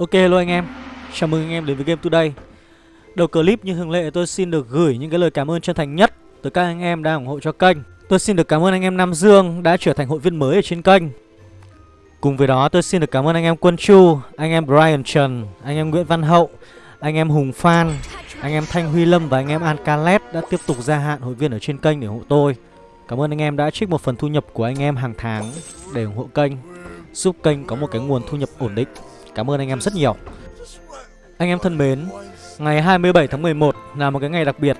Ok hello anh em Chào mừng anh em đến với Game Today Đầu clip như thường lệ tôi xin được gửi những cái lời cảm ơn chân thành nhất Tới các anh em đang ủng hộ cho kênh Tôi xin được cảm ơn anh em Nam Dương đã trở thành hội viên mới ở trên kênh Cùng với đó tôi xin được cảm ơn anh em Quân Chu Anh em Brian Trần Anh em Nguyễn Văn Hậu Anh em Hùng Phan Anh em Thanh Huy Lâm và anh em Ancalet đã tiếp tục gia hạn hội viên ở trên kênh để ủng hộ tôi Cảm ơn anh em đã trích một phần thu nhập của anh em hàng tháng để ủng hộ kênh Giúp kênh có một cái nguồn thu nhập ổn định Cảm ơn anh em rất nhiều. Anh em thân mến, Ngày 27 tháng 11 là một cái ngày đặc biệt.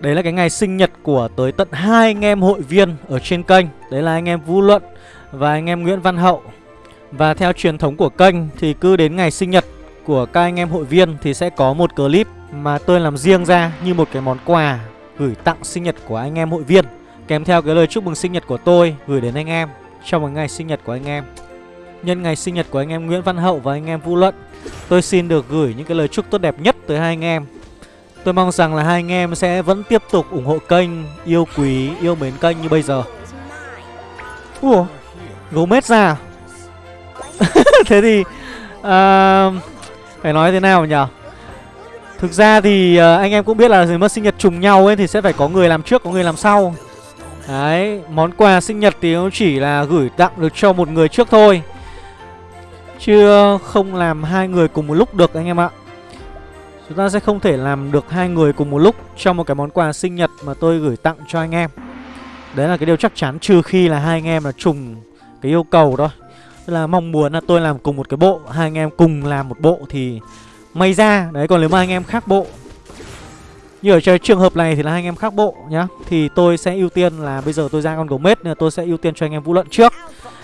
Đấy là cái ngày sinh nhật của tới tận hai anh em hội viên ở trên kênh. Đấy là anh em Vũ Luận và anh em Nguyễn Văn Hậu. Và theo truyền thống của kênh thì cứ đến ngày sinh nhật của các anh em hội viên Thì sẽ có một clip mà tôi làm riêng ra như một cái món quà gửi tặng sinh nhật của anh em hội viên, Kèm theo cái lời chúc mừng sinh nhật của tôi gửi đến anh em trong một ngày sinh nhật của anh em. Nhân ngày sinh nhật của anh em Nguyễn Văn Hậu và anh em Vũ Luận. Tôi xin được gửi những cái lời chúc tốt đẹp nhất tới hai anh em. Tôi mong rằng là hai anh em sẽ vẫn tiếp tục ủng hộ kênh Yêu quý, yêu mến kênh như bây giờ. Ủa, gấu mết ra? À? Thế thì à, Phải nói thế nào nhỉ? Thực ra thì à, anh em cũng biết là mất sinh nhật trùng nhau ấy Thì sẽ phải có người làm trước, có người làm sau. Đấy, món quà sinh nhật thì nó chỉ là gửi tặng được cho một người trước thôi. Chứ không làm hai người cùng một lúc được anh em ạ. Chúng ta sẽ không thể làm được hai người cùng một lúc Trong một cái món quà sinh nhật mà tôi gửi tặng cho anh em. Đấy là cái điều chắc chắn, Trừ khi là hai anh em là trùng cái yêu cầu thôi. Tức là mong muốn là tôi làm cùng một cái bộ, Hai anh em cùng làm một bộ thì may ra. Đấy, còn nếu mà anh em khác bộ, như ở trường hợp này thì là hai anh em khác bộ nhá. Thì tôi sẽ ưu tiên là bây giờ tôi ra con gấu mết Nên tôi sẽ ưu tiên cho anh em vũ luận trước.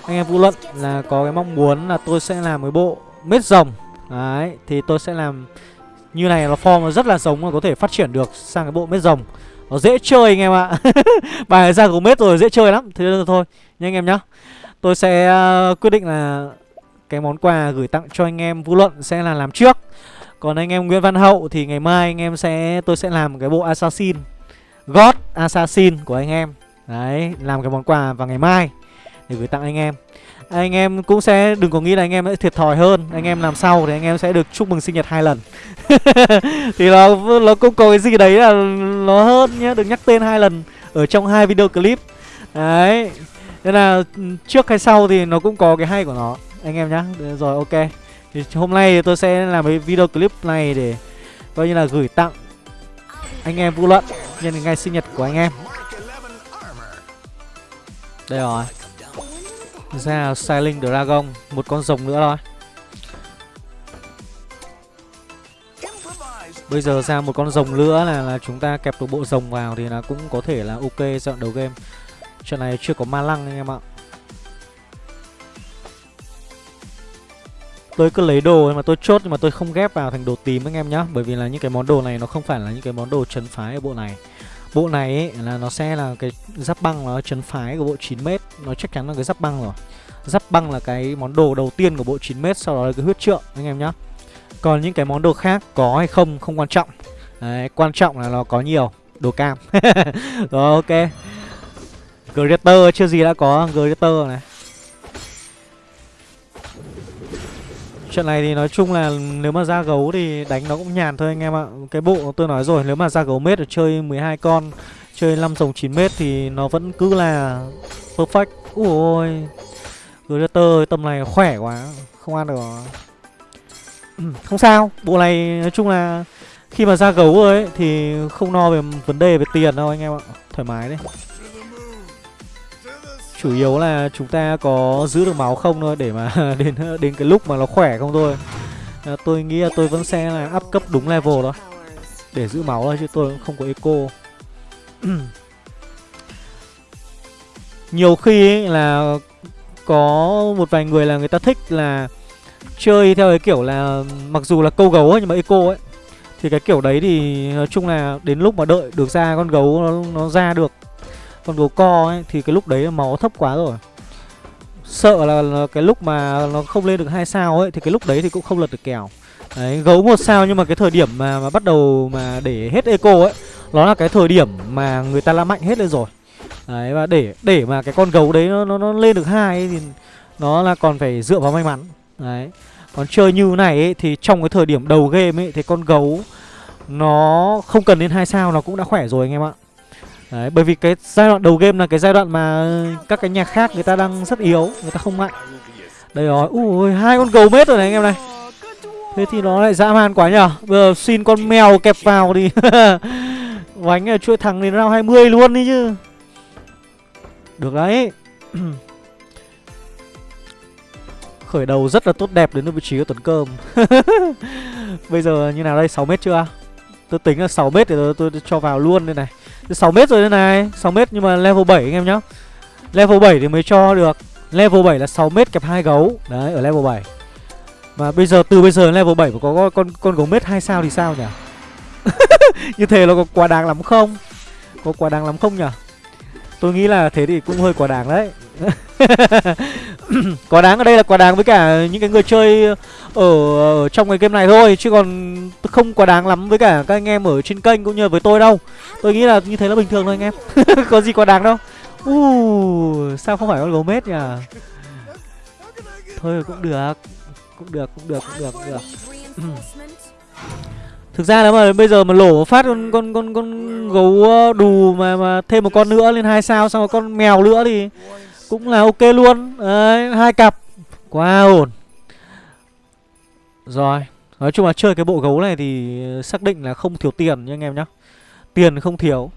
Anh em vũ luận là có cái mong muốn là tôi sẽ làm cái bộ mết rồng. Đấy thì tôi sẽ làm như này là form nó rất là giống và có thể phát triển được sang cái bộ mết rồng. Nó dễ chơi anh em ạ. Bài ra của mết rồi dễ chơi lắm. Thế nên thôi. Nha anh em nhá. Tôi sẽ uh, quyết định là cái món quà gửi tặng cho anh em vũ luận sẽ là làm trước. Còn anh em Nguyễn Văn Hậu thì ngày mai anh em sẽ tôi sẽ làm cái bộ Assassin. God Assassin của anh em. Đấy, làm cái món quà vào ngày mai để gửi tặng anh em. Anh em cũng sẽ, đừng có nghĩ là anh em sẽ thiệt thòi hơn. Anh em làm sau thì anh em sẽ được chúc mừng sinh nhật hai lần. Thì nó nó cũng có cái gì đấy là nó hơn nhá, được nhắc tên hai lần ở trong hai video clip. Đấy, nên là trước hay sau thì nó cũng có cái hay của nó. Anh em nhá rồi, ok. Thì hôm nay tôi sẽ làm cái video clip này để coi như là gửi tặng anh em Vũ Luận nhân ngày sinh nhật của anh em. Đây rồi. Ra Sailing Dragon, một con rồng nữa thôi. Bây giờ ra một con rồng nữa là là chúng ta kẹp được bộ rồng vào thì là cũng có thể là ok trận đầu game. Trận này chưa có ma lăng anh em ạ. Tôi cứ lấy đồ mà tôi chốt nhưng mà tôi không ghép vào thành đồ tím anh em nhá Bởi vì là những cái món đồ này nó không phải là những cái món đồ trấn phái ở bộ này Bộ này ấy, là nó sẽ là cái giáp băng nó chấn phái của bộ 9m Nó chắc chắn là cái giáp băng rồi. Giáp băng là cái món đồ đầu tiên của bộ 9m Sau đó là cái huyết trượng anh em nhá. Còn những cái món đồ khác có hay không không quan trọng. Đấy, quan trọng là nó có nhiều Đồ cam. Rồi ok. Greater chưa gì đã có Greater này. Trận này thì nói chung là nếu mà ra gấu thì đánh nó cũng nhàn thôi anh em ạ. Cái bộ tôi nói rồi, nếu mà ra gấu mết chơi 12 con, Chơi 5 dòng 9 mét thì nó vẫn cứ là perfect. Úi ôi Greater tầm này khỏe quá, Không ăn được ừ, Không sao. Bộ này nói chung là Khi mà ra gấu rồi ấy, Thì không no về vấn đề về tiền đâu anh em ạ. Thoải mái đấy. Chủ yếu là chúng ta có giữ được máu không thôi để mà đến đến cái lúc mà nó khỏe không thôi. À, Tôi nghĩ là tôi vẫn sẽ là up cấp đúng level đó Để giữ máu thôi chứ tôi cũng không có eco. Nhiều khi ấy là có một vài người là người ta thích là chơi theo cái kiểu là mặc dù là câu gấu ấy nhưng mà eco ấy. Thì cái kiểu đấy thì nói chung là đến lúc mà đợi được ra con gấu nó, nó ra được con gấu co ấy thì cái lúc đấy máu thấp quá rồi. Sợ là, là cái lúc mà nó không lên được hai sao ấy thì cái lúc đấy thì cũng không lật được kèo. Đấy gấu một sao nhưng mà cái thời điểm mà, mà bắt đầu mà để hết eco ấy nó là cái thời điểm mà người ta la mạnh hết lên rồi. Đấy và để để mà cái con gấu đấy nó nó, nó lên được hai thì nó là còn phải dựa vào may mắn. Đấy Còn chơi như này ấy, thì trong cái thời điểm đầu game ấy thì con gấu nó không cần đến hai sao nó cũng đã khỏe rồi anh em ạ. Đấy, bởi vì cái giai đoạn đầu game là cái giai đoạn mà các cái nhà khác người ta đang rất yếu, người ta không mạnh. Đây rồi, ui hai con gấu mết rồi này anh em này. Thế thì nó lại dã man quá nhở? Bây giờ xin con mèo kẹp vào đi. Vánh là chuỗi thằng đến round 20 luôn đi chứ. Được đấy. Khởi đầu rất là tốt đẹp đến vị trí của Tuấn Cơm. Bây giờ như nào đây? 6 mét chưa? Tôi tính là 6 mét thì tôi, tôi cho vào luôn đây này. 6 mét rồi đây này. 6 mét nhưng mà level 7 anh em nhá. Level 7 thì mới cho được. Level 7 là 6 mét kẹp hai gấu. Đấy, ở level 7 Mà bây giờ, từ bây giờ level 7 mà có con con gấu mét 2 sao thì sao nhỉ? Như thế nó có quá đáng lắm không? Có quá đáng lắm không nhỉ? Tôi nghĩ là thế thì cũng hơi quá đáng đấy. Quá đáng ở đây là quá đáng với cả những cái người chơi ở, ở trong cái game này thôi Chứ còn không quá đáng lắm với cả các anh em ở trên kênh cũng như với tôi đâu. Tôi nghĩ là như thế là bình thường thôi anh em. Có gì quá đáng đâu. Uh, Sao không phải con gấu mết nhỉ? Thôi cũng được Cũng được, cũng được, cũng được, cũng được. Thực ra nếu mà bây giờ mà lổ phát con con con con gấu ờ, đù mà mà thêm một con nữa lên hai sao xong rồi con mèo nữa thì cũng là ok luôn. Đấy, hai cặp. Quá ổn. Rồi, nói chung là chơi cái bộ gấu này thì ờ, xác định là không thiếu tiền nha anh em nhá. Tiền không thiếu.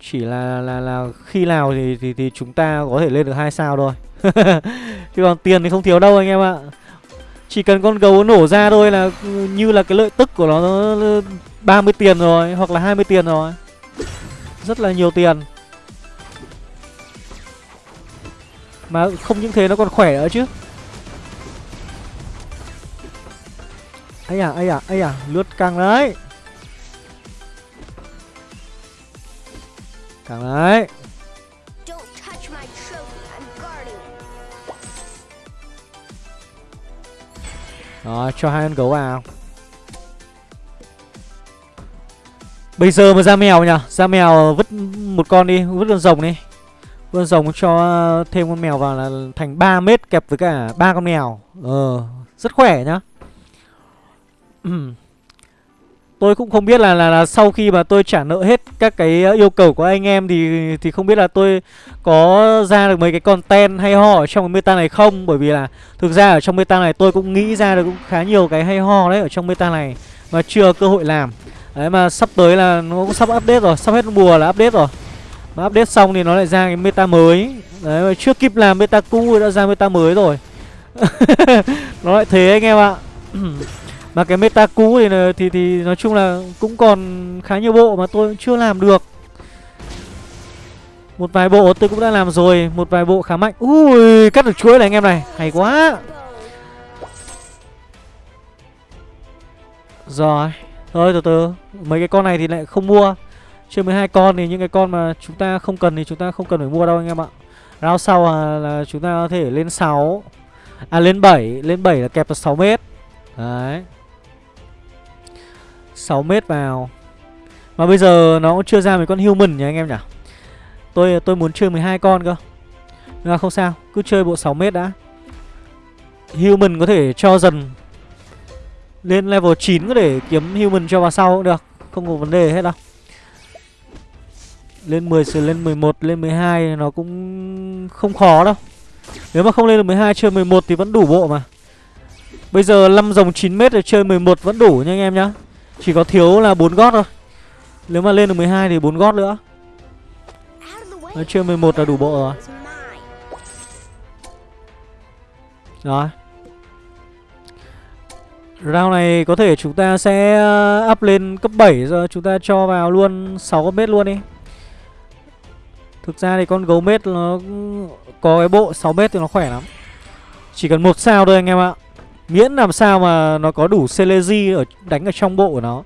Chỉ là là là khi nào thì thì thì chúng ta có thể lên được hai sao thôi. Chứ còn tiền thì không thiếu đâu anh em ạ. Chỉ cần con gấu nổ ra thôi là ừ, như là cái lợi tức của nó, nó 30 tiền rồi Hoặc là 20 tiền rồi Rất là nhiều tiền Mà không những thế nó còn khỏe nữa chứ. Ấy à, ấy à, ấy à, lướt căng đấy. Căng đấy. Đó, cho hai con gấu vào. Bây giờ mà ra mèo nhỉ? Ra mèo vứt một con đi Vứt con rồng đi Vâng, con rồng cho ờ, thêm con mèo vào là thành 3 mét kẹp với cả ba con mèo Ờ, rất khỏe nhá Tôi cũng không biết là, là là sau khi mà tôi trả nợ hết các cái ờ, yêu cầu của anh em thì thì không biết là tôi có ra được mấy cái content hay ho ở trong cái meta này không bởi vì là thực ra ở trong meta này tôi cũng nghĩ ra được cũng khá nhiều cái hay ho đấy ở trong meta này mà chưa cơ hội làm. Đấy mà sắp tới là nó cũng sắp update rồi, sắp hết mùa là update rồi. Mà update xong thì nó lại ra cái meta mới. Đấy mà chưa kịp làm meta cũ đã ra meta mới rồi. nó lại thế anh em ạ. Mà cái meta cũ thì, thì thì nói chung là cũng còn khá nhiều bộ mà tôi chưa làm được Một vài bộ tôi cũng đã làm rồi Một vài bộ khá mạnh Ui cắt được chuỗi này anh em này Hay quá Rồi Thôi từ từ Mấy cái con này thì lại không mua Chơi 12 con thì những cái con mà chúng ta không cần thì chúng ta không cần phải mua đâu anh em ạ. Round sau là, là chúng ta có thể lên 6 À lên 7 Lên 7 là kẹp được 6 mét. Đấy. 6 mét vào. Mà bây giờ nó cũng chưa ra mấy con human nhỉ anh em nhỉ? Tôi tôi muốn chơi 12 con cơ. Nhưng mà không sao. Cứ chơi bộ 6 mét đã. Human có thể cho dần. Lên level 9 có thể kiếm human cho vào sau cũng được. Không có vấn đề hết đâu. Lên 10 sửa lên 11 lên 12 Nó cũng không khó đâu. Nếu mà không lên được 12 chơi 11 thì vẫn đủ bộ mà. Bây giờ 5 dòng 9m để chơi 11 vẫn đủ nha anh em nhá. Chỉ có thiếu là 4 gót thôi. Nếu mà lên được 12 thì 4 gót nữa. Nói chơi 11 là đủ bộ rồi. Rồi. Round này có thể chúng ta sẽ ờ, up lên cấp 7 rồi. Chúng ta cho vào luôn 6 con mét luôn đi. Thực ra thì con gấu mét nó có cái bộ 6 mét thì nó khỏe lắm. Chỉ cần một sao thôi anh em ạ. Miễn làm sao mà nó có đủ Celeji ở đánh ở trong bộ của nó.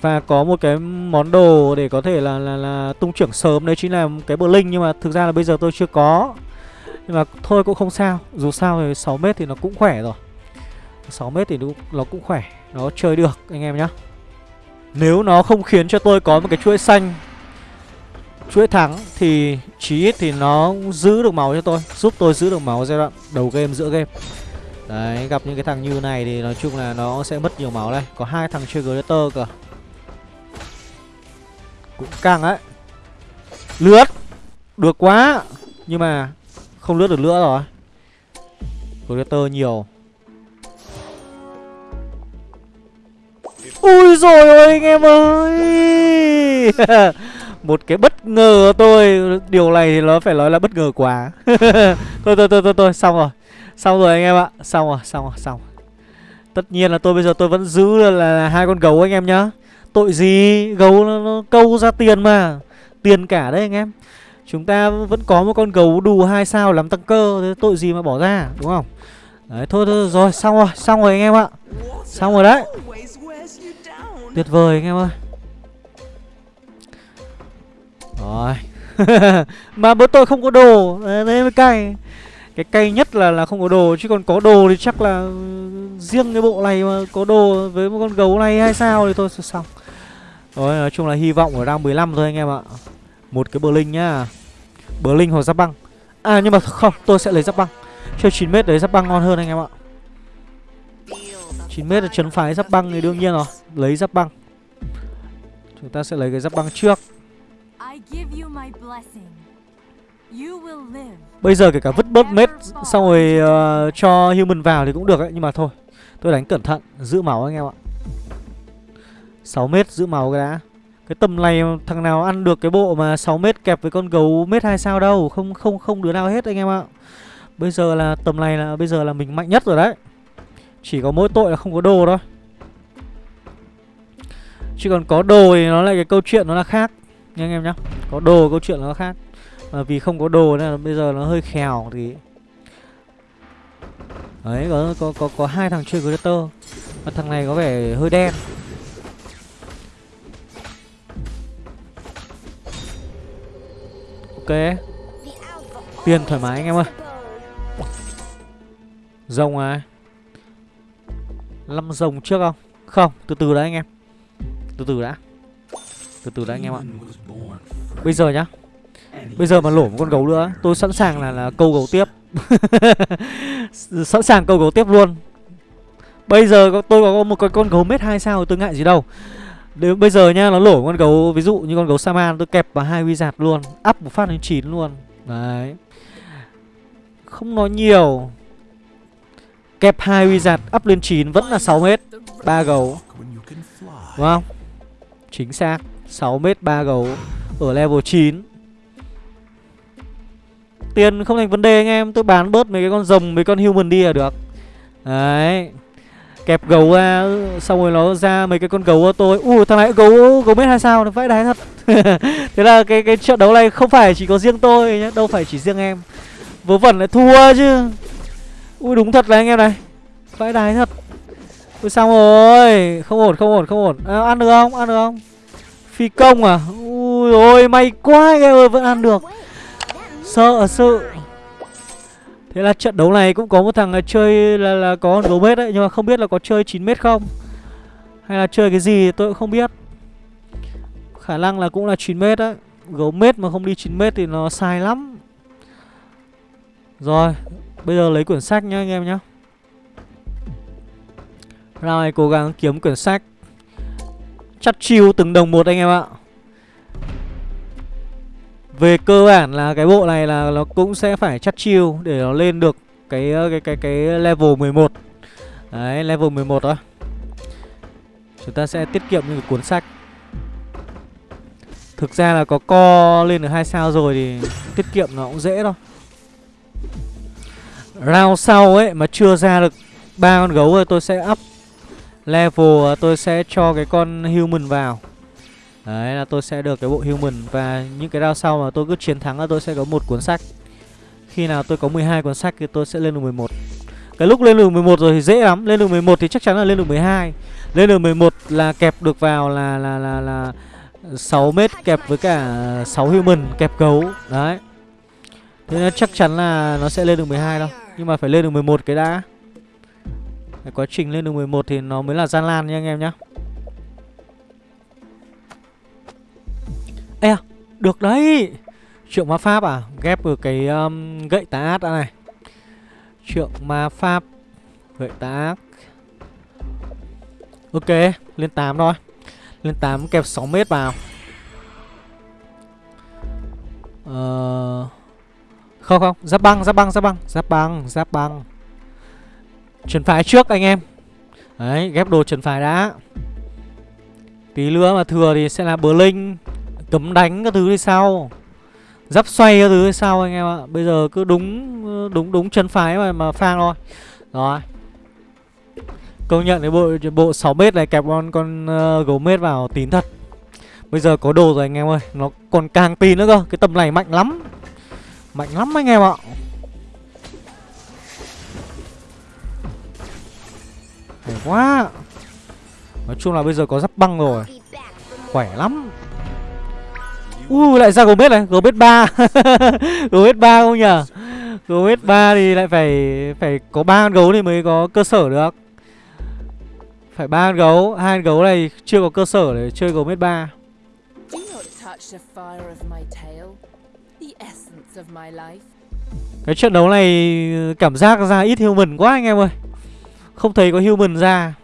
Và có một cái món đồ để có thể là là, là tung trưởng sớm. Đấy chính là cái bờ linh Nhưng mà thực ra là bây giờ tôi chưa có. Nhưng mà thôi cũng không sao. Dù sao thì 6 mét thì nó cũng khỏe rồi. 6 mét thì nó, nó cũng khỏe. Nó chơi được anh em nhá. Nếu nó không khiến cho tôi có một cái chuỗi xanh chuỗi thắng thì chí ít thì nó giữ được máu cho tôi, giúp tôi giữ được máu giai đoạn đầu game, giữa game. Đấy, gặp những cái thằng như này thì nói chung là nó sẽ mất nhiều máu đây. Có hai thằng chơi Greater cơ. Cũng căng đấy. Lướt! Được quá! Nhưng mà không lướt được nữa rồi. Greater nhiều. Ui rồi ôi, anh em ơi! Một cái bất ngờ tôi. Điều này thì nó phải nói là bất ngờ quá. Thôi thôi thôi thôi, thôi xong rồi. Xong rồi anh em ạ. Xong rồi xong rồi xong rồi. Tất nhiên là tôi bây giờ tôi vẫn giữ là, là hai con gấu anh em nhá. Tội gì? Gấu nó, nó câu ra tiền mà. Tiền cả đấy anh em. Chúng ta vẫn có một con gấu đủ hai sao làm tăng cơ Thế tội gì mà bỏ ra đúng không? Đấy thôi thôi rồi xong rồi Xong rồi anh em ạ. Xong rồi đấy. Tuyệt vời anh em ơi. Rồi. Mà bữa tôi không có đồ. Đấy mới cay. Cái cay nhất là là không có đồ, Chứ còn có đồ thì chắc là ừ, Riêng cái bộ này mà có đồ Với một con gấu này hay sao thì thôi, xong. Rồi, nói chung là hy vọng ở đang 15 thôi anh em ạ. Một cái bờ linh nhá. Bờ linh hoặc giáp băng. À nhưng mà không, tôi sẽ lấy giáp băng. Chơi 9m đấy giáp băng ngon hơn anh em ạ. 9m là trấn phái giáp băng thì đương nhiên rồi. Lấy giáp băng. Chúng ta sẽ lấy cái giáp băng trước. Bây giờ kể cả vứt bớt mết Xong rồi uh, cho human vào thì cũng được ấy Nhưng mà thôi Tôi đánh cẩn thận Giữ máu anh em ạ. 6 mét giữ máu cái đã. Cái tầm này thằng nào ăn được cái bộ mà 6 mét kẹp với con gấu mét 2 sao đâu Không không không đứa nào hết anh em ạ. Bây giờ là tầm này là bây giờ là mình mạnh nhất rồi đấy. Chỉ có mỗi tội là không có đồ thôi. Chứ còn có đồ thì nó lại cái câu chuyện nó là khác Nha anh em nhá. Có đồ câu chuyện nó khác. Mà vì không có đồ nên là bây giờ nó hơi khèo thì Đấy có có có, có hai thằng chơi creator Và thằng này có vẻ hơi đen. Ok. Tiền thoải mái anh em ơi. Rồng à? Năm rồng trước không? Không từ từ đã anh em. Từ từ đã. Từ từ đã anh em ạ. Bây giờ nhá. Bây giờ mà lổ một con gấu nữa Tôi sẵn sàng là, là câu gấu tiếp. Sẵn sàng câu gấu tiếp luôn. Bây giờ tôi có một cái con gấu mét hai sao tôi ngại gì đâu. Nếu bây giờ nha nó lổ con gấu ví dụ như con gấu Saman tôi kẹp vào hai wizard luôn Up một phát lên 9 luôn. Đấy. Không nói nhiều. Kẹp hai wizard up lên 9 vẫn là 6 mét 3 gấu. Đúng không? Chính xác 6 mét 3 gấu Ở level 9 Tiền không thành vấn đề anh em Tôi bán bớt mấy cái con rồng mấy con human đi là được. Đấy. Kẹp gấu ra Xong rồi nó ra mấy cái con gấu của tôi. Ui thằng này gấu gấu mét hai sao Nó vãi đái thật. Thế là cái cái trận đấu này không phải chỉ có riêng tôi nhé Đâu phải chỉ riêng em. Vớ vẩn lại thua chứ. Ui đúng thật là anh em này. Vãi đái thật. Ui xong rồi. Không ổn không ổn không ổn. À, Ăn được không? Ăn được không? Phi công à? Ui ôi may quá anh em ơi vẫn ăn được. Sợ sự Thế là trận đấu này cũng có một thằng chơi là, là có gấu mét đấy Nhưng mà không biết là có chơi 9 mét không? Hay là chơi cái gì tôi cũng không biết. Khả năng là cũng là 9 mét đấy. Gấu mét mà không đi 9 mét thì nó sai lắm. Rồi Bây giờ lấy quyển sách nhá anh em nhá. Ra này cố gắng kiếm quyển sách. Chắt chiêu từng đồng một anh em ạ. Về cơ bản là cái bộ này là nó cũng sẽ phải chắt chiêu Để nó lên được cái cái cái cái level 11 Đấy, level 11 đó Chúng ta sẽ tiết kiệm những cuốn sách. Thực ra là có co lên được hai sao rồi thì tiết kiệm nó cũng dễ thôi. Round sau ấy mà chưa ra được ba con gấu rồi tôi sẽ up level tôi sẽ cho cái con human vào. Đấy là tôi sẽ được cái bộ human và những cái round sau mà tôi cứ chiến thắng là tôi sẽ có một cuốn sách. Khi nào tôi có 12 cuốn sách thì tôi sẽ lên được 11. Cái lúc lên được 11 rồi thì dễ lắm, lên được 11 thì chắc chắn là lên được 12. Lên được 11 là kẹp được vào là là là là 6 mét kẹp với cả 6 human kẹp gấu. Đấy. Thế nên chắc chắn là nó sẽ lên được 12 đâu. Nhưng mà phải lên được 11 cái đã cái Quá trình lên được 11 thì nó mới là gian lan nha anh em nhá. Ê à, được đấy. Triệu ma pháp à Ghép được cái um, gậy tá át đã này. Triệu ma pháp Gậy tá ác. Ok Lên 8 thôi. Lên 8 kẹp 6 mét vào. Ờ... Không không Giáp băng giáp băng giáp băng Giáp băng giáp băng. Trần phái trước anh em. Đấy ghép đồ trần phái đã. Tí nữa mà thừa thì sẽ là bờ linh Cấm đánh các thứ đi sau. Giáp xoay các thứ đi sau anh em ạ. Bây giờ cứ đúng đúng đúng chân phái mà mà phang thôi. Rồi. Công nhận cái bộ bộ 6 mét này kẹp con con uh, gấu mết vào tín thật. Bây giờ có đồ rồi anh em ơi. Nó còn càng tin nữa cơ. Cái tầm này mạnh lắm. Mạnh lắm anh em ạ. Hay quá. Nói chung là bây giờ có giáp băng rồi. Khỏe lắm. Ui uh, lại ra Gomez này. Gomez 3 Gomez 3 không nhở Gomez 3 thì lại phải Phải có ba con gấu thì mới có cơ sở được. Phải ba con gấu. Hai con gấu này chưa có cơ sở để chơi Gomez 3 Cái trận đấu này cảm giác ra ít human quá anh em ơi không thấy có human ra.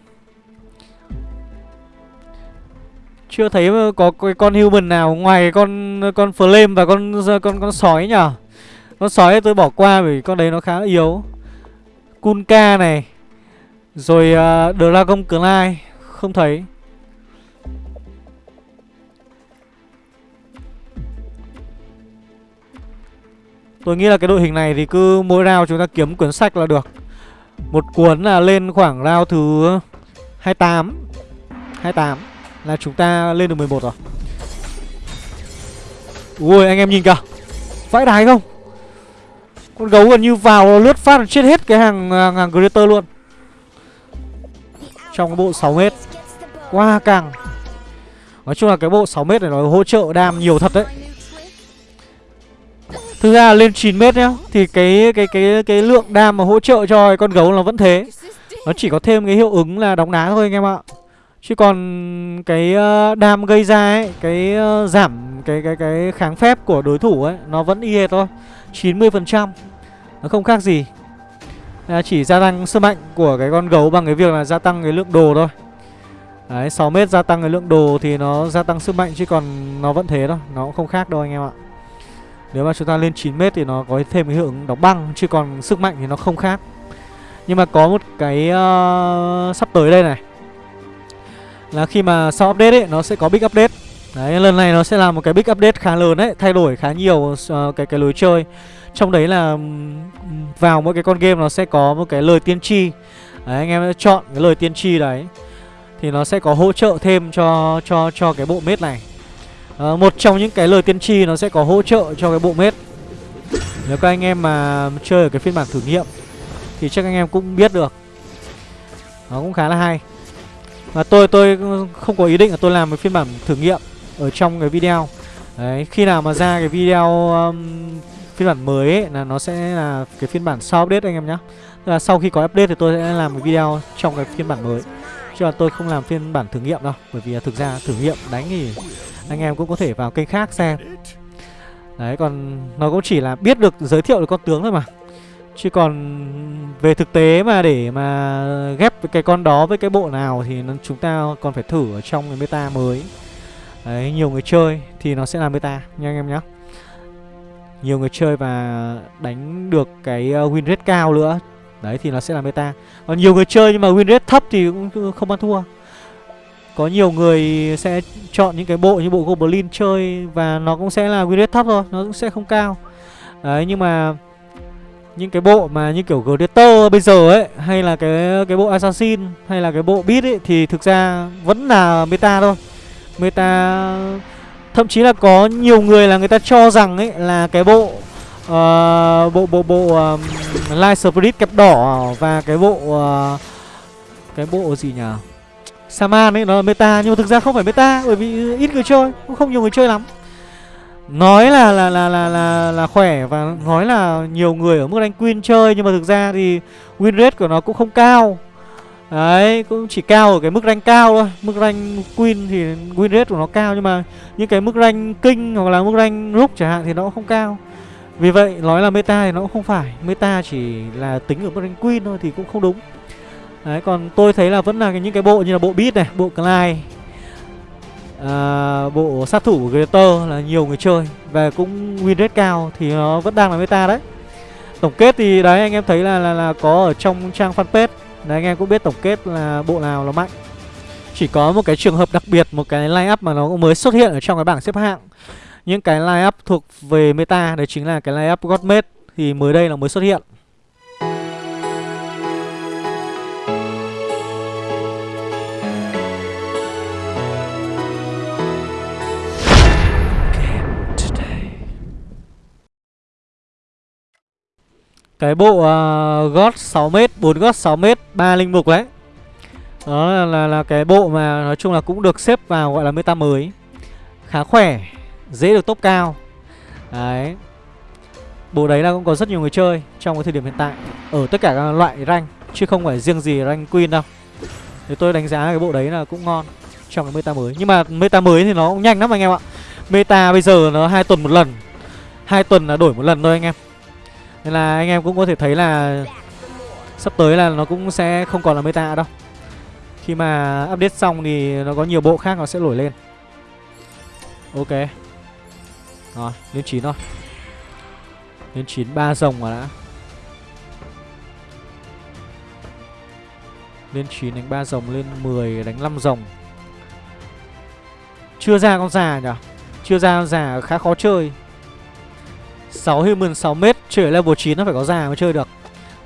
Chưa thấy có cái con human nào ngoài con con flame và con con con sói nhở Con sói tôi bỏ qua vì con đấy nó khá là yếu. Kunka này. Rồi uh, Dragon Clyde Không thấy. Tôi nghĩ là cái đội hình này thì cứ mỗi round chúng ta kiếm cuốn sách là được. Một cuốn là lên khoảng round thứ 28 28 Là chúng ta lên được 11 rồi. Ui anh em nhìn kìa. Vãi đái không? Con gấu gần như vào lướt phát là chết hết cái hàng hàng, hàng Greater luôn. Trong cái bộ 6m Quá càng Nói chung là cái bộ 6m này nó hỗ trợ đam nhiều thật đấy. Thực ra lên 9 mét nhá, Thì cái cái cái cái lượng đam mà hỗ trợ cho con gấu nó vẫn thế. Nó chỉ có thêm cái hiệu ứng là đóng đá thôi anh em ạ. Chứ còn cái ờ, đam gây ra ấy, Cái ờ, giảm cái cái cái kháng phép của đối thủ ấy, Nó vẫn y hệt thôi. 90% Nó không khác gì. Là Chỉ gia tăng sức mạnh của cái con gấu bằng cái việc là gia tăng cái lượng đồ thôi. Đấy 6 mét gia tăng cái lượng đồ thì nó gia tăng sức mạnh, chứ còn nó vẫn thế thôi. Nó cũng không khác đâu anh em ạ nếu mà chúng ta lên 9m thì nó có thêm cái hiệu ứng đóng băng Chứ còn sức mạnh thì nó không khác. Nhưng mà có một cái uh, sắp tới đây này. Là khi mà sau update ấy Nó sẽ có big update. Đấy lần này nó sẽ là một cái big update khá lớn đấy Thay đổi khá nhiều uh, cái cái lối chơi. Trong đấy là vào mỗi cái con game nó sẽ có một cái lời tiên tri. Đấy anh em chọn cái lời tiên tri đấy. Thì nó sẽ có hỗ trợ thêm cho cho cho cái bộ mết này à, Một trong những cái lời tiên tri nó sẽ có hỗ trợ cho cái bộ mết Nếu các anh em mà chơi ở cái phiên bản thử nghiệm Thì chắc anh em cũng biết được. Nó cũng khá là hay. Và tôi tôi không có ý định là tôi làm cái phiên bản thử nghiệm Ở trong cái video. Đấy, khi nào mà ra cái video um, phiên bản mới ấy, là nó sẽ là cái phiên bản sau update anh em nhé Tức là sau khi có update thì tôi sẽ làm một video trong cái phiên bản mới. Chứ là tôi không làm phiên bản thử nghiệm đâu Bởi vì thực ra thử nghiệm đánh thì anh em cũng có thể vào kênh khác xem. Đấy còn nó cũng chỉ là biết được giới thiệu được con tướng thôi mà. Chứ còn về thực tế mà để mà ghép cái con đó với cái bộ nào thì chúng ta còn phải thử ở trong cái meta mới. Đấy, nhiều người chơi thì nó sẽ là meta nha anh em nhé Nhiều người chơi và đánh được cái ờ, win rate cao nữa Đấy thì nó sẽ là meta. Còn nhiều người chơi nhưng mà win rate thấp thì cũng không ăn thua có nhiều người sẽ chọn những cái bộ như bộ Goblin chơi Và nó cũng sẽ là win rate thấp thôi Nó cũng sẽ không cao. Đấy nhưng mà Những cái bộ mà như kiểu Gladiator bây giờ ấy Hay là cái cái bộ Assassin Hay là cái bộ Beat ấy Thì thực ra vẫn là meta thôi. Meta Thậm chí là có nhiều người là người ta cho rằng ấy Là cái bộ uh, Bộ bộ bộ um, Light Spirit kẹp đỏ Và cái bộ uh, Cái bộ gì nhỉ? Saman ấy nó là meta nhưng mà thực ra không phải meta bởi vì ít người chơi, cũng không nhiều người chơi lắm. Nói là là là là là là khỏe và nói là nhiều người ở mức rank queen chơi nhưng mà thực ra thì win rate của nó cũng không cao. Đấy, cũng chỉ cao ở cái mức rank cao thôi. Mức rank queen thì win rate của nó cao nhưng mà những cái mức rank kinh hoặc là mức rank rook chẳng hạn thì nó cũng không cao. Vì vậy nói là meta thì nó cũng không phải, meta chỉ là tính ở mức rank queen thôi thì cũng không đúng. Đấy còn tôi thấy là vẫn là những cái bộ như là bộ Beat này, bộ Clyde à, Bộ sát thủ của Greater là nhiều người chơi. Và cũng win rate cao thì nó vẫn đang là meta đấy. Tổng kết thì đấy anh em thấy là là, là có ở trong trang fanpage. Đấy anh em cũng biết tổng kết là bộ nào là mạnh. Chỉ có một cái trường hợp đặc biệt Một cái line up mà nó cũng mới xuất hiện ở trong cái bảng xếp hạng. Những cái line up thuộc về meta Đấy chính là cái line up Godmade Thì mới đây là mới xuất hiện. Cái bộ uh, gót 6m, 4 gót 6m, 3 linh mục đấy. Đó là, là, là cái bộ mà nói chung là cũng được xếp vào gọi là meta mới. Khá khỏe, dễ được top cao. Đấy. Bộ đấy là cũng có rất nhiều người chơi trong cái thời điểm hiện tại Ở tất cả các loại rank Chứ không phải riêng gì rank queen đâu. Thì tôi đánh giá cái bộ đấy là cũng ngon Trong cái meta mới. Nhưng mà meta mới thì nó cũng nhanh lắm anh em ạ. Meta bây giờ nó hai tuần một lần. Hai tuần là đổi một lần thôi anh em nên là anh em cũng có thể thấy là Sắp tới là nó cũng sẽ không còn là meta đâu. Khi mà update xong thì nó có nhiều bộ khác nó sẽ nổi lên. Ok. Rồi, lên 9 thôi. Lên 9 ba rồng mà đã. Lên 9 đánh 3 rồng lên 10 đánh 5 rồng. Chưa ra con già nhỉ? Chưa ra con già khá khó chơi. 6 human 6m Chơi ở level 9 nó phải có già mới chơi được.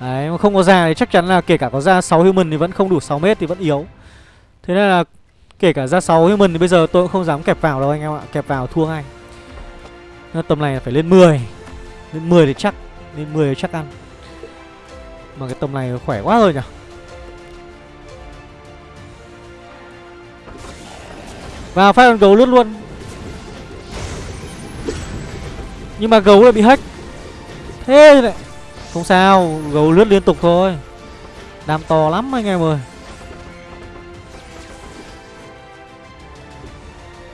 Đấy, mà không có già thì chắc chắn là kể cả có ra 6 human thì vẫn không đủ 6 mét thì vẫn yếu. Thế nên là kể cả ra 6 human thì bây giờ tôi cũng không dám kẹp vào đâu anh em ạ, Kẹp vào thua ngay. Nên tầm này phải lên 10 Lên 10 thì chắc, Lên 10 thì chắc ăn. Mà cái tầm này khỏe quá rồi nhỉ. Vào phát gấu lướt luôn. Nhưng mà gấu lại bị hack. Thế này Không sao, Gấu lướt liên tục thôi. Đam to lắm anh em ơi.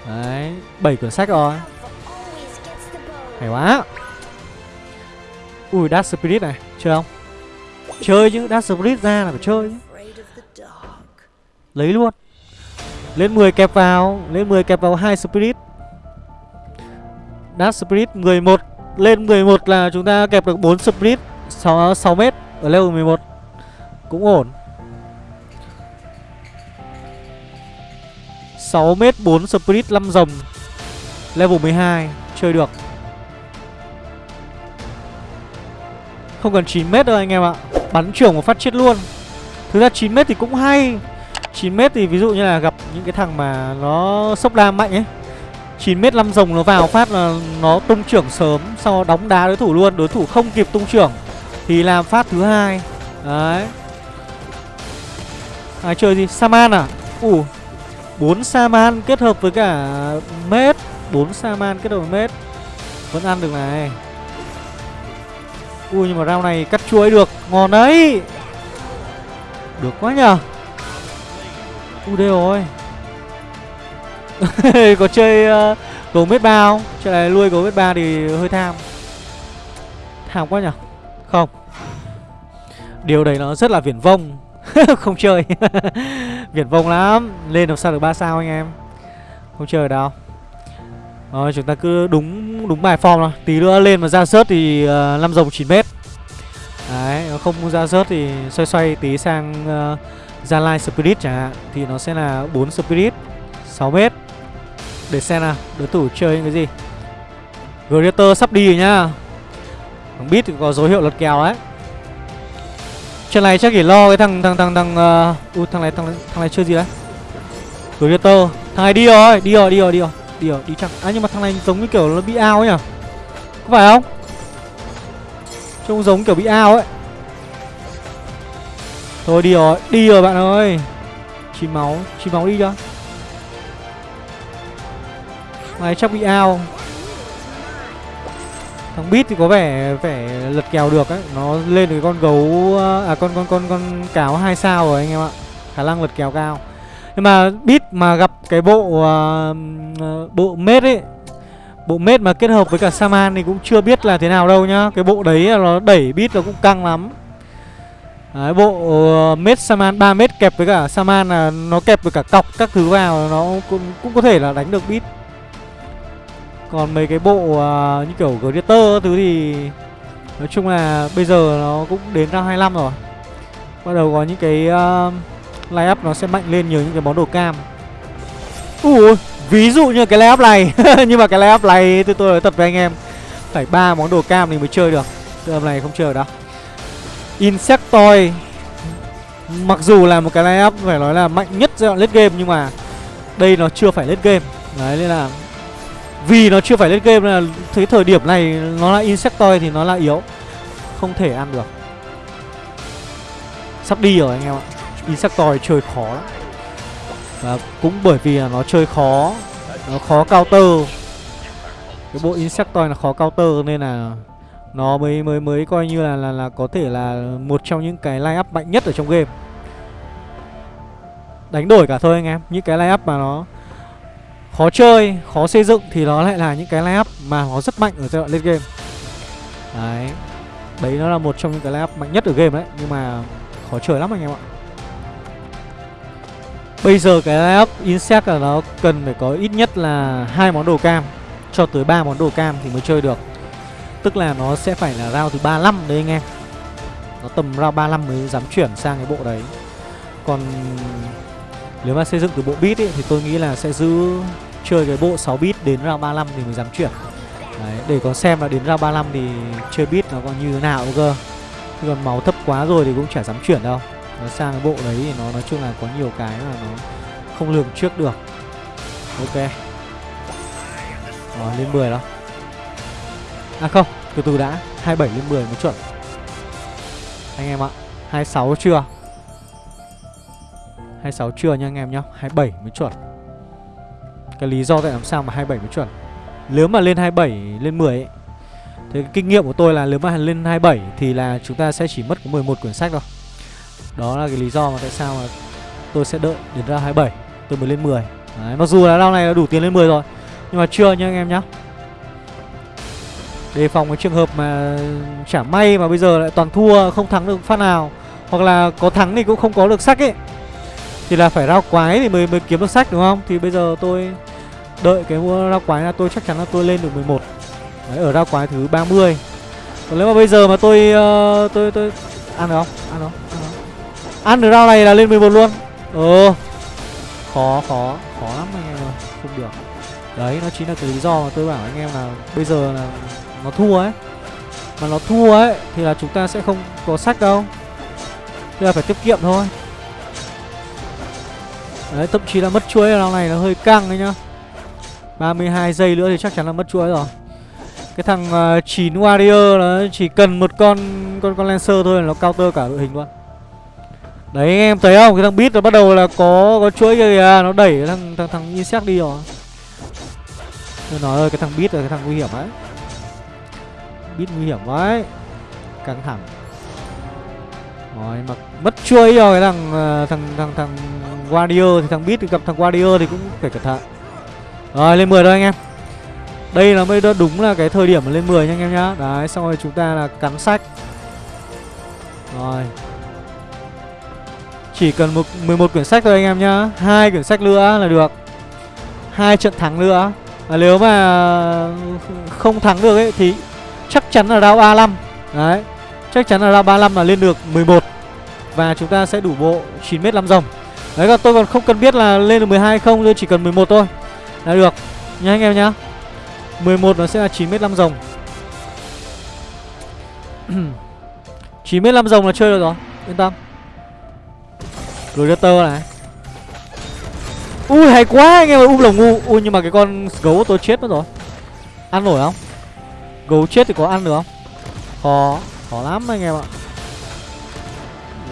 Đấy, bảy quyển sách rồi. Hay quá. Ui, Dark Spirit này, Chơi không? Chơi chứ, Dark Spirit ra là phải chơi chứ. Lấy luôn. Lên 10 kẹp vào, Lên 10 kẹp vào hai Spirit. Dash Spirit 11 Lên 11 là chúng ta kẹp được 4 Spirit 6, 6 mét ở level 11 Cũng ổn. 6 mét 4 Spirit 5 rồng. Level 12 Chơi được. Không cần 9 mét đâu anh em ạ. Bắn trưởng một phát chết luôn. Thực ra 9 mét thì cũng hay. 9 mét thì ví dụ như là gặp những cái thằng mà nó sốc đam mạnh ấy. 9 mét 5 rồng nó vào phát là nó tung trưởng sớm, Sau đóng đá đối thủ luôn, Đối thủ không kịp tung trưởng, Thì làm phát thứ hai. Đấy. Ai chơi gì? Saman à? Ủ, bốn 4 Saman kết hợp với cả mét 4 Saman kết hợp với mét Vẫn ăn được này. Ui, nhưng mà rau này cắt chuối được. Ngon đấy. Được quá nhờ. Ui, đây rồi. có chơi uh, gấu mết ba không? Chơi này nuôi gấu mết ba thì hơi tham. Tham quá nhở không. Điều đấy nó rất là viển vông. Không chơi. Viển vông lắm. Lên làm sao được ba sao anh em? Không chơi đâu. Rồi chúng ta cứ đúng đúng bài form thôi. Tí nữa lên mà ra sớt thì uh, 5 rồng 9 mét. Đấy không ra sớt thì xoay xoay tí sang uh, Gia Lai Spirit chẳng hạn Thì nó sẽ là 4 Spirit 6 mét để xem nào Đối thủ chơi những cái gì. Greater sắp đi rồi nhá. Thằng Beat thì có dấu hiệu lật kèo đấy. Trận này chắc chỉ lo cái thằng thằng thằng thằng uh, uh, thằng này thằng thằng này chơi gì đấy. Greater thằng này đi rồi đi rồi đi rồi đi rồi đi rồi đi chắc. À nhưng mà thằng này giống như kiểu nó bị ao ấy nhỉ? Có phải không? Trông giống kiểu bị ao ấy. Thôi đi rồi đi rồi bạn ơi. Chín máu chín máu đi cho. Này chắc bị ao Thằng bit thì có vẻ vẻ lật kèo được ấy. Nó lên được con gấu À con con con con cáo hai sao rồi anh em ạ. Khả năng lật kèo cao. Nhưng mà bit mà gặp cái bộ uh, Bộ mết ấy Bộ mết mà kết hợp với cả Saman thì cũng chưa biết là thế nào đâu nhá. Cái bộ đấy nó đẩy bit nó cũng căng lắm. Đấy, bộ uh, mết Saman 3 mét kẹp với cả Saman là nó kẹp với cả cọc các thứ vào nó cũng, cũng có thể là đánh được bit. Còn mấy cái bộ uh, như kiểu Greater thứ thì nói chung là bây giờ nó cũng đến ra 25 rồi. Bắt đầu có những cái uh, line up nó sẽ mạnh lên nhiều những cái món đồ cam. Ui, ví dụ như cái line up này, nhưng mà cái line up này thì tôi nói thật với anh em phải ba món đồ cam thì mới chơi được. Tầm này không chơi được đâu. Insectoid Mặc dù là một cái line up phải nói là mạnh nhất giai đoạn late game Nhưng mà đây nó chưa phải late game Đấy nên là vì nó chưa phải lên game nên là Thấy thời điểm này nó là Insectoid thì nó là yếu. Không thể ăn được. Sắp đi rồi anh em ạ. Insectoid chơi khó lắm. Và cũng bởi vì là nó chơi khó, Nó khó counter. Cái bộ Insectoid là khó counter nên là nó mới mới mới coi như là là là có thể là một trong những cái line up mạnh nhất ở trong game. Đánh đổi cả thôi anh em. Những cái line up mà nó khó chơi, khó xây dựng thì nó lại là những cái line mà nó rất mạnh ở giai đoạn lên game. Đấy. Đấy nó là một trong những cái line mạnh nhất ở game đấy, nhưng mà khó chơi lắm anh em ạ. Bây giờ cái line insect là nó cần phải có ít nhất là hai món đồ cam. Cho tới ba món đồ cam thì mới chơi được. Tức là nó sẽ phải là round thứ 35 đấy anh em. Nó tầm round 35 mới dám chuyển sang cái bộ đấy. Còn nếu mà xây dựng từ bộ bit ấy, thì tôi nghĩ là sẽ giữ chơi cái bộ 6 bit đến round 35 thì mới dám chuyển. Đấy, để có xem là đến round 35 thì chơi bit nó còn như thế nào cơ. Chứ còn máu thấp quá rồi thì cũng chả dám chuyển đâu. Nó sang cái bộ đấy thì nó nói chung là có nhiều cái mà nó không lường trước được. Ok. Rồi lên 10 đó À không, từ từ đã. 27 lên 10 mới chuẩn. Anh em ạ 26 chưa? 26 chưa nha anh em nhá 27 mới chuẩn. Cái lý do tại làm sao mà 27 mới chuẩn? Nếu mà lên 27 lên 10 ấy Thế cái kinh nghiệm của tôi là nếu mà lên 27 Thì là chúng ta sẽ chỉ mất có 11 quyển sách thôi. Đó là cái lý do mà tại sao mà tôi sẽ đợi đến ra 27 Tôi mới lên 10 Đấy, Mặc dù là round này là đủ tiền lên 10 rồi Nhưng mà chưa nha anh em nhá. Đề phòng cái trường hợp mà chả may mà bây giờ lại toàn thua Không thắng được phát nào Hoặc là có thắng thì cũng không có được sách ấy. Thì là phải rao quái thì mới mới kiếm được sách đúng không? Thì bây giờ tôi đợi cái mua rao quái là tôi chắc chắn là tôi lên được 11 Đấy ở rao quái thứ 30 Còn nếu mà bây giờ mà tôi uh, tôi tôi ăn được không? Ăn được không? Ăn được. Ăn được rau này là lên 11 luôn. Ờ Khó khó khó lắm anh em ơi Không được. Đấy nó chính là cái lý do mà tôi bảo anh em là Bây giờ là nó thua ấy. Mà nó thua ấy thì là chúng ta sẽ không có sách đâu. Thế là phải tiết kiệm thôi. Đấy thậm chí là mất chuối ở này nó hơi căng đấy nhá. 32 giây nữa thì chắc chắn là mất chuối rồi. Cái thằng ờ, uh, 9 Warrior nó chỉ cần một con con con Lancer thôi là nó counter cả đội hình luôn. Đấy anh em thấy không? Cái thằng Beat nó bắt đầu là có có chuỗi kia kìa Nó đẩy thằng thằng, thằng Insect đi rồi. Tôi nói ơi cái thằng Beat là cái thằng nguy hiểm đấy. Beat nguy hiểm quá Căng thẳng. Rồi mà mất chuối rồi cái thằng uh, thằng thằng thằng Warrior thì thằng Beat gặp thằng Warrior thì cũng phải cẩn thận. Rồi, lên 10 rồi anh em. Đây là mới đúng là cái thời điểm mà lên 10 nha anh em nhá. Đấy, xong rồi chúng ta là cắn sách. Rồi. Chỉ cần một 11 quyển sách thôi anh em nhá. hai quyển sách nữa là được. hai trận thắng nữa. Và nếu mà không thắng được ấy thì chắc chắn là round 35 Đấy Chắc chắn là round 35 là lên được 11 Và chúng ta sẽ đủ bộ 9m 5 rồng Đấy là tôi còn không cần biết là lên được 12 hay không, Tôi chỉ cần 11 thôi. Là được. Nha, anh em nhá. 11 nó sẽ là 9m 5 rồng 9m 5 rồng là chơi được rồi, Yên tâm. Predator này. Ui, hay quá, anh em ơi Um lồng ngu. Ui, nhưng mà cái con gấu tôi chết mất rồi. Ăn nổi không? Gấu chết thì có ăn được không? Khó Khó lắm, anh em ạ.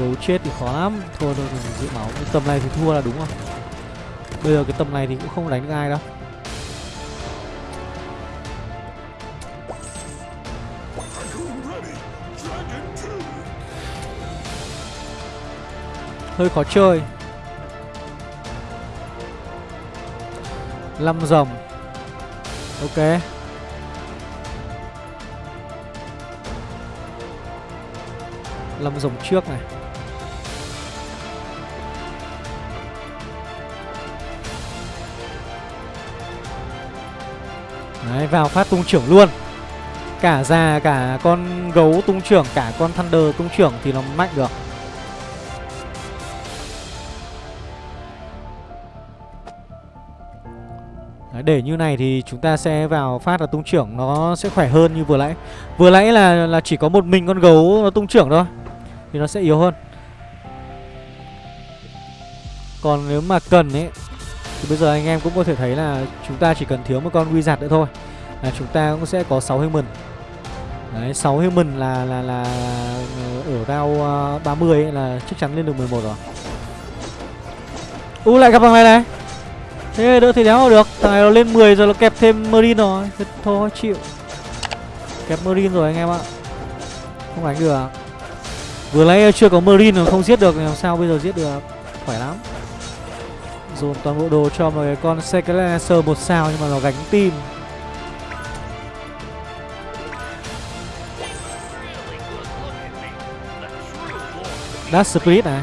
Gấu chết thì khó lắm. Thôi thôi mình giữ máu. Cái Tầm này thì thua là đúng không? Bây giờ cái tầm này thì cũng không đánh được ai đâu. Hơi khó chơi. Lăm rồng Ok. Lâm rồng trước này. Đấy vào phát tung trưởng luôn. Cả già cả con gấu tung trưởng Cả con Thunder tung trưởng thì nó mạnh được. Đấy, để như này thì chúng ta sẽ vào phát là tung trưởng nó sẽ khỏe hơn như vừa nãy. Vừa nãy là là chỉ có một mình con gấu nó tung trưởng thôi Thì nó sẽ yếu hơn. Còn nếu mà cần ấy thì bây giờ anh em cũng có thể thấy là Chúng ta chỉ cần thiếu một con Wizard nữa thôi. Là chúng ta cũng sẽ có 6 human. Đấy 6 human là là là Ở round ờ, uh, 30 ấy là chắc chắn lên được 11 rồi. U lại gặp thằng này này. Thế đỡ thì đéo được. Thằng này nó lên 10 rồi nó kẹp thêm Marine rồi. Thế Thôi chịu. Kẹp Marine rồi anh em ạ. Không đánh được. Vừa nãy chưa có Marine mà không giết được Làm sao bây giờ giết được? Khỏe lắm. Dồn toàn bộ đồ cho một cái con Skeletor một sao Nhưng mà nó gánh tim Dash Spirit này.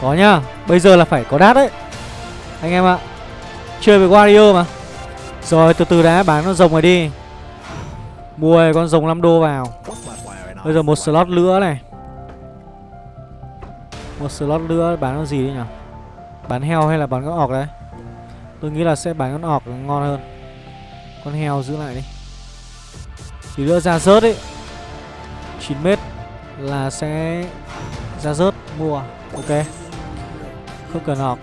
Có nhá. Bây giờ là phải có Dash đấy. Anh em ạ. Chơi với Wario mà. Rồi, từ từ đã. Bán con rồng này đi. Mua con rồng 5 đô vào. Bây giờ một slot nữa này. Một slot nữa. Bán con gì đấy nhỉ? Bán heo hay là bán con ọc đấy? Tôi nghĩ là sẽ bán con ọc ngon hơn. Con heo giữ lại đi. Thì nữa ra rớt ấy. 9m là sẽ ra rớt, mua. Ok. Không cần ọc.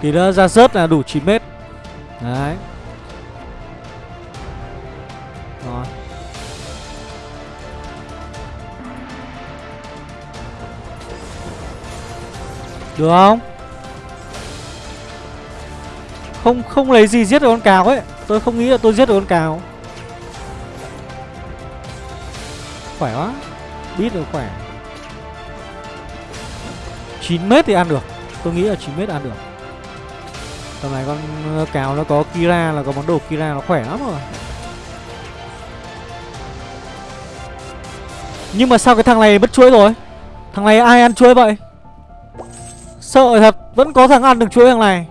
Thì nữa ra rớt là đủ 9 mét. Đấy. Được không? Không không lấy gì giết được con cáo ấy. Tôi không nghĩ là tôi giết được con cáo Khỏe quá. Biết được khỏe. 9 mét thì ăn được. Tôi nghĩ là 9 mét ăn được. Tầm này con ờ, cáo nó có Kira là có món đồ Kira, nó khỏe lắm rồi. Nhưng mà sao cái thằng này mất chuỗi rồi? Thằng này ai ăn chuối vậy? Sợ thật, Vẫn có thằng ăn được chuỗi thằng này.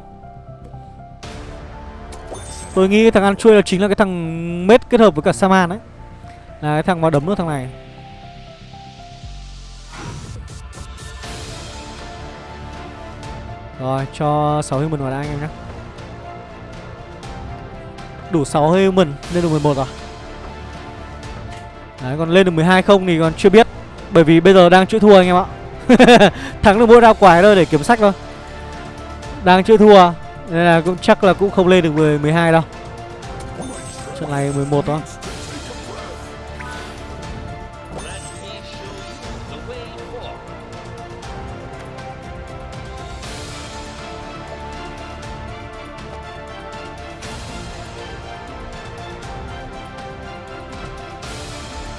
Tôi nghĩ thằng ăn chuối là chính là cái thằng Mết kết hợp với cả Saman đấy Là cái thằng mà đấm được thằng này. Rồi, cho 6 human vào đã anh em nhé. Đủ 6 human lên được 11 rồi. Đấy, còn lên được 12 không thì còn chưa biết. Bởi vì bây giờ đang chữa thua anh em ạ. Thắng được mỗi ra quái thôi để kiếm sách thôi. Đang chưa thua Nên là cũng chắc là cũng không lên được 10, 12 đâu. Trận này 11 đó.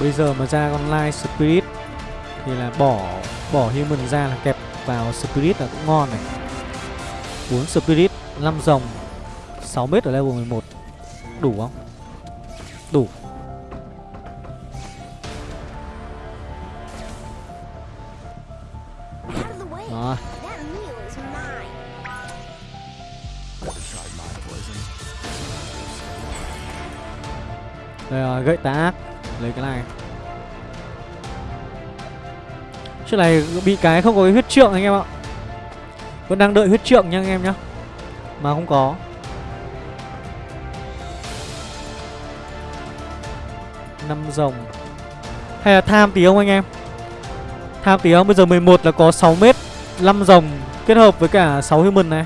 Bây giờ mà ra con Light Spirit Thì là bỏ bỏ Human ra là kẹp vào Spirit là cũng ngon này. 4 Spirit 5 rồng 6 mét ở level 11 Đủ không? Đủ. Rồi. Đây rồi, gậy tá. Ác Lấy cái này. Chuyện này bị cái không có cái huyết trượng anh em ạ. Vẫn đang đợi huyết trượng nha anh em nhá. Mà không có. Năm rồng. Hay là tham tí không anh em? Tham tí không? Bây giờ 11 là có 6 mét 5 rồng kết hợp với cả 6 human này.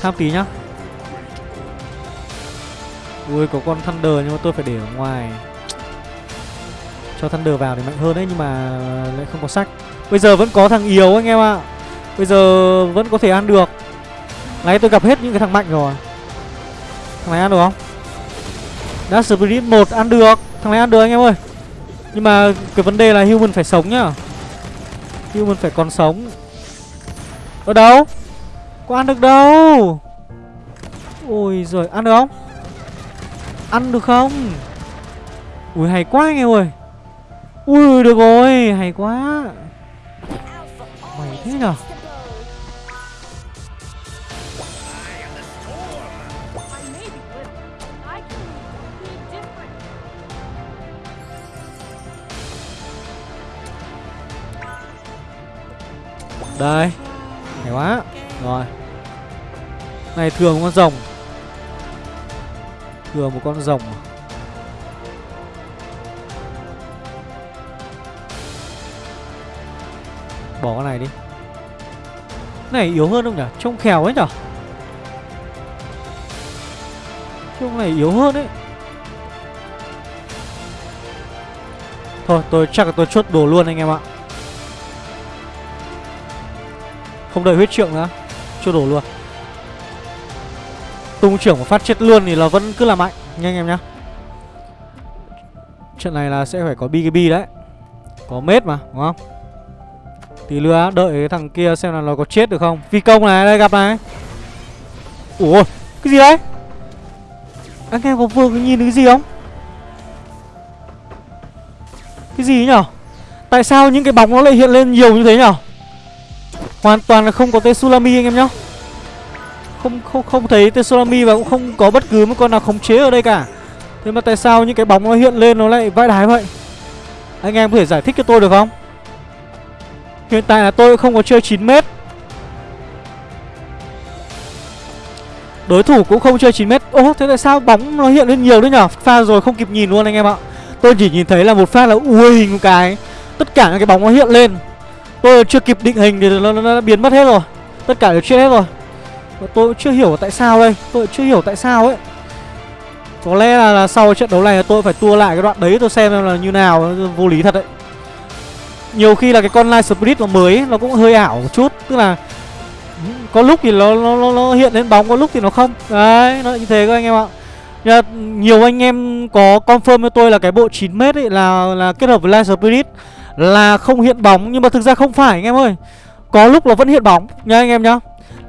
Tham tí nhá. Ui, có con Thunder nhưng mà tôi phải để ở ngoài. Cho Thunder vào để mạnh hơn đấy nhưng mà lại không có sách Bây giờ vẫn có thằng yếu anh em ạ. À. Bây giờ vẫn có thể ăn được. Nãy tôi gặp hết những cái thằng mạnh rồi. Thằng này ăn được không? Đã Spirit 1 ăn được. Thằng này ăn được anh em ơi. Nhưng mà cái vấn đề là Human phải sống nhá. Human phải còn sống. Ở đâu? Có ăn được đâu? Ôi giời, ăn được không? Ăn được không? Ui hay quá anh em ơi. Ui, được rồi, Hay quá. Mày thế nhở Đây, Hay quá. Rồi. Này, thường một con rồng. Thường một con rồng à? Bỏ con này đi. Này, yếu hơn không nhỉ? Trông khèo ấy nhỉ? Trông này yếu hơn ấy. Thôi, tôi chắc là tôi chốt đồ luôn anh em ạ. Không đợi huyết trượng nữa, Chốt đồ luôn. Tung trưởng một phát chết luôn thì là vẫn cứ là mạnh, Nha anh em nhá. Trận này là sẽ phải có BKB đấy. Có mết mà, đúng không? Tí nữa đợi cái thằng kia xem là nó có chết được không. Phi công này, đây, gặp này. Ủa cái gì đấy? Anh em có vừa nhìn cái gì không? Cái gì nhở? Tại sao những cái bóng nó lại hiện lên nhiều như thế nhở? Hoàn toàn là không có tên anh em nhá. Không không không thấy tên và cũng không có bất cứ một con nào khống chế ở đây cả. Thế mà tại sao những cái bóng nó hiện lên nó lại vãi đái vậy? Anh em có thể giải thích cho tôi được không? Hiện tại là tôi không có chơi 9m Đối thủ cũng không chơi 9m Ô thế tại sao bóng nó hiện lên nhiều đấy nhở? Pha rồi không kịp nhìn luôn anh em ạ. Tôi chỉ nhìn thấy là một phát là ui hình một cái. Tất cả những cái bóng nó hiện lên. Tôi chưa kịp định hình thì nó, nó, nó biến mất hết rồi. Tất cả đều chết hết rồi. Và Tôi chưa hiểu tại sao đây. Tôi chưa hiểu tại sao ấy. Có lẽ là, là sau trận đấu này tôi phải tua lại cái đoạn đấy tôi xem là như nào. Vô lý thật đấy. Nhiều khi là cái con Light split nó mới Nó cũng hơi ảo một chút. Tức là ừ, Có lúc thì nó, nó, nó, nó hiện lên bóng Có lúc thì nó không. Đấy nó như thế các anh em ạ. Nhờ, nhiều anh em có confirm cho tôi là cái bộ 9m ấy là là kết hợp với Light Spirit là không hiện bóng. Nhưng mà thực ra không phải anh em ơi. Có lúc là vẫn hiện bóng nha anh em nhá.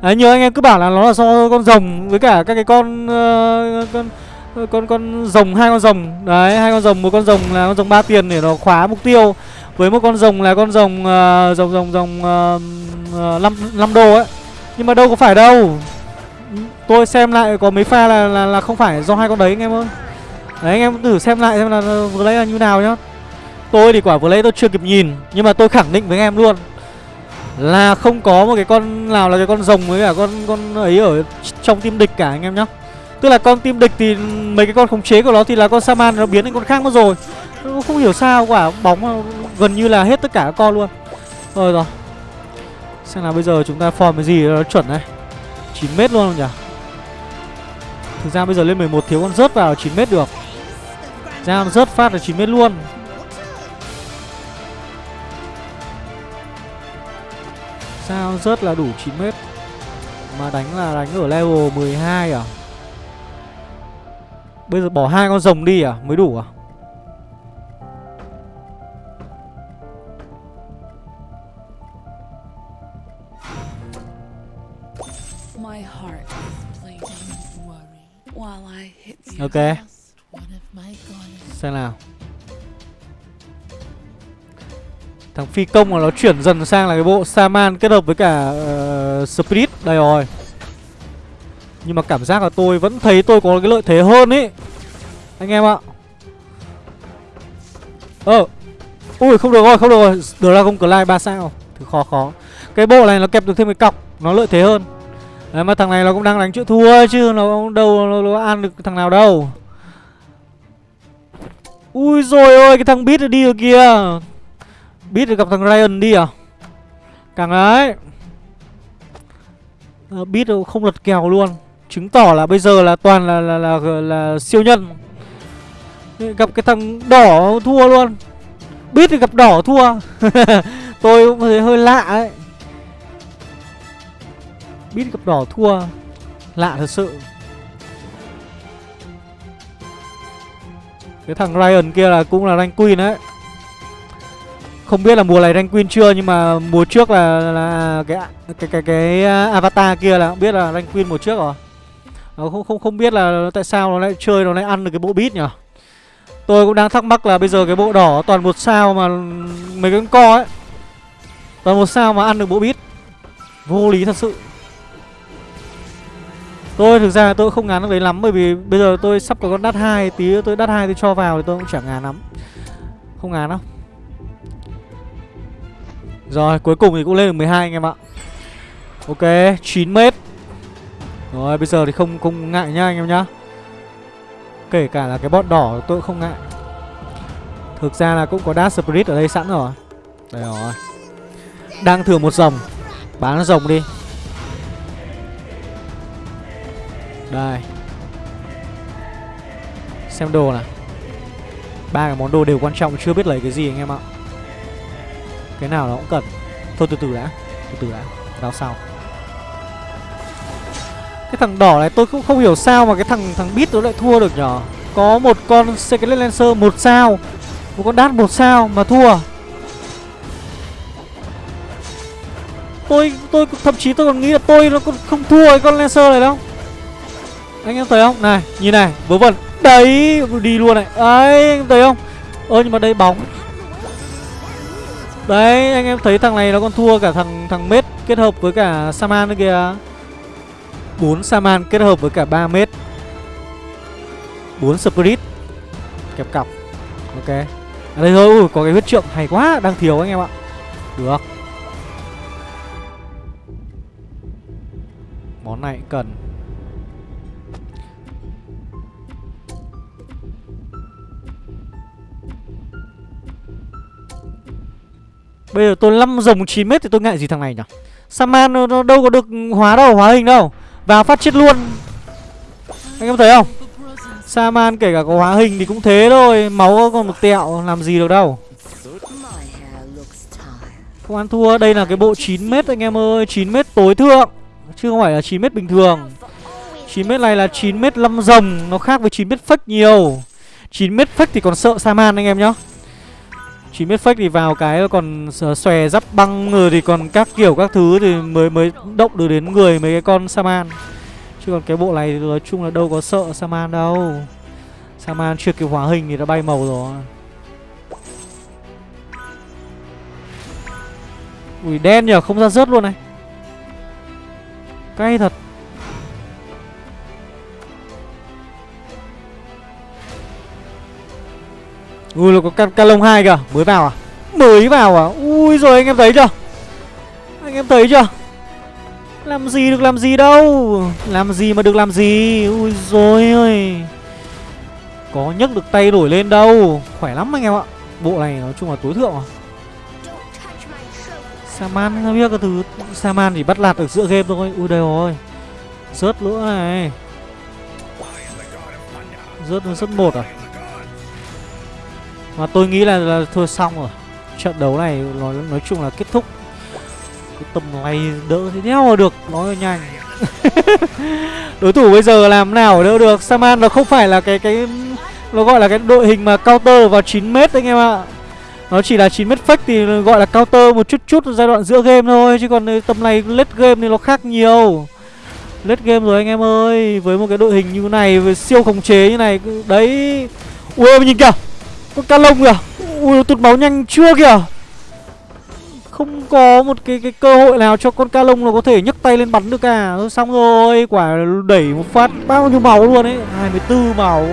Đấy, nhiều anh em cứ bảo là nó là do con rồng với cả các cái con uh, con con con rồng hai con rồng. Đấy hai con rồng một con rồng là con rồng ba tiền để nó khóa mục tiêu với một con rồng là con rồng uh, rồng rồng rồng uh, 5, 5 đô ấy. Nhưng mà đâu có phải đâu. Tôi xem lại có mấy pha là là, là không phải do hai con đấy anh em ơi. Đấy anh em thử xem lại xem là vừa lấy là như nào nhá. Tôi thì quả vừa lấy tôi chưa kịp nhìn Nhưng mà tôi khẳng định với anh em luôn Là không có một cái con nào là cái con rồng với cả con con ấy ở trong team địch cả anh em nhá. Tức là con team địch thì mấy cái con khống chế của nó thì là con Saman nó biến thành con khác mất rồi. Không hiểu sao quả bóng gần như là hết tất cả các con luôn. Rồi rồi. Xem là bây giờ chúng ta form cái gì nó chuẩn này. 9m luôn không nhỉ? Thực ra bây giờ lên 11 thiếu con rớt vào 9m được. Ra rớt phát là 9m luôn. Sao rớt là đủ 9m Mà đánh là đánh ở level 12 à? Bây giờ bỏ hai con rồng đi à? Mới đủ à? Ok. Xem nào. Thằng phi công mà nó chuyển dần sang là cái bộ Saman kết hợp với cả uh, Spirit. Đây rồi. Nhưng mà cảm giác là tôi vẫn thấy tôi có cái lợi thế hơn ý. Anh em ạ. Ờ. Ui không được rồi không được rồi. Dragon Clyde 3 sao. Thì khó khó. Cái bộ này nó kẹp được thêm cái cọc. Nó lợi thế hơn. Đấy mà thằng này nó cũng đang đánh chữ thua chứ Nó đâu nó, nó ăn được thằng nào đâu. Ui rồi ôi cái thằng Beat đi rồi kìa. Beat gặp thằng Ryan đi à? Càng đấy. À, Beat không lật kèo luôn. Chứng tỏ là bây giờ là toàn là là, là, là, là siêu nhân. Gặp cái thằng đỏ thua luôn. Beat thì gặp đỏ thua. Tôi cũng thấy hơi lạ ấy. Bít gặp đỏ thua. Lạ thật sự. Cái thằng Ryan kia là cũng là rank queen đấy. Không biết là mùa này rank queen chưa Nhưng mà mùa trước là, là cái, cái cái cái avatar kia là không biết là rank queen mùa trước rồi. À, không không không biết là tại sao nó lại chơi nó lại ăn được cái bộ bít nhỉ? Tôi cũng đang thắc mắc là bây giờ cái bộ đỏ toàn một sao mà mấy cái con co ấy. Toàn một sao mà ăn được bộ bít Vô lý thật sự. Tôi thực ra tôi không ngán được đấy lắm, bởi vì bây giờ tôi sắp có con đắt hai, tí tôi đắt hai tôi cho vào thì tôi cũng chẳng ngán lắm. Không ngán đâu. Rồi, cuối cùng thì cũng lên được 12 anh em ạ. Ok 9 mét. Rồi, bây giờ thì không không ngại nhá anh em nhá. Kể cả là cái bot đỏ tôi cũng không ngại. Thực ra là cũng có Dash Spirit ở đây sẵn rồi. Đây rồi. Đang thừa một dòng. Bán dòng đi. Đây. Xem đồ nào. Ba cái món đồ đều quan trọng, chưa biết lấy cái gì anh em ạ. Cái nào nó cũng cần. Thôi, từ từ đã. Từ từ đã. Đào sau cái thằng đỏ này tôi cũng không hiểu sao mà cái thằng thằng bit nó lại thua được nhở? Có một con Secret Lancer một sao. Một con đát một sao mà thua. Tôi tôi thậm chí tôi còn nghĩ là tôi nó còn không thua cái con Lancer này đâu anh em thấy không? Này nhìn này vớ vẩn. Đấy đi luôn này. Đấy anh em thấy không? Ơ nhưng mà đây bóng. Đấy anh em thấy thằng này nó còn thua cả thằng thằng mết kết hợp với cả Saman nữa kìa. 4 Saman kết hợp với cả 3 mết. 4 Spirit. Kẹp cọc. Ok. À đây thôi. Ui, có cái huyết trượng hay quá. Đang thiếu anh em ạ. Được. Món này cần. Bây giờ tôi 5 rồng 9 mét thì tôi ngại gì thằng này nhỉ? Saman nó, nó đâu có được hóa đâu Hóa hình đâu. Vào phát chết luôn. Anh em thấy không? Saman kể cả có hóa hình thì cũng thế thôi Máu còn một tẹo làm gì được đâu. Không ăn thua Đây là cái bộ 9 mét anh em ơi 9 mét tối thượng Chứ không phải là 9 mét bình thường. 9 mét này là 9 mét 5 rồng Nó khác với 9 mét fake nhiều. 9 mét fake thì còn sợ Saman anh em nhá. 9 mét fake thì vào cái còn xòe giáp băng rồi thì còn các kiểu các thứ thì mới mới động được đến người mấy cái con Saman. Chứ còn cái bộ này thì nói chung là đâu có sợ Saman đâu. Saman chưa kịp hóa hình thì đã bay màu rồi. Ui, đen nhở không ra rớt luôn này. Cay thật. Ui là có ca, ca lông hai kìa. Mới vào à? Mới vào à? Ui rồi anh em thấy chưa? Anh em thấy chưa? Làm gì được làm gì đâu. Làm gì mà được làm gì? Ui rồi ơi. Có nhấc được tay đổi lên đâu. Khỏe lắm anh em ạ. Bộ này nói chung là tối thượng à. Saman không biết cái thứ Saman chỉ bắt lạt được giữa game thôi. Ui đây rồi. Rớt nữa này. Rớt rớt một à? Mà tôi nghĩ là, là thôi xong rồi. Trận đấu này nói, nói chung là kết thúc. Cái tầm này đỡ thế đéo mà được Nói nhanh. Đối thủ bây giờ làm nào đỡ được? Saman nó không phải là cái cái Nó gọi là cái đội hình mà counter vào 9m anh em ạ. Nó chỉ là 9m fake thì gọi là counter một chút chút giai đoạn giữa game thôi Chứ còn tầm này late game thì nó khác nhiều. Late game rồi anh em ơi Với một cái đội hình như này siêu khống chế như này Đấy. Ui nhìn kìa con ca lông kìa. Ui tụt máu nhanh chưa kìa. Không có một cái cái cơ hội nào cho con ca lông nó có thể nhấc tay lên bắn được cả. Xong rồi, Quả đẩy một phát bao nhiêu máu luôn ấy. 24 máu.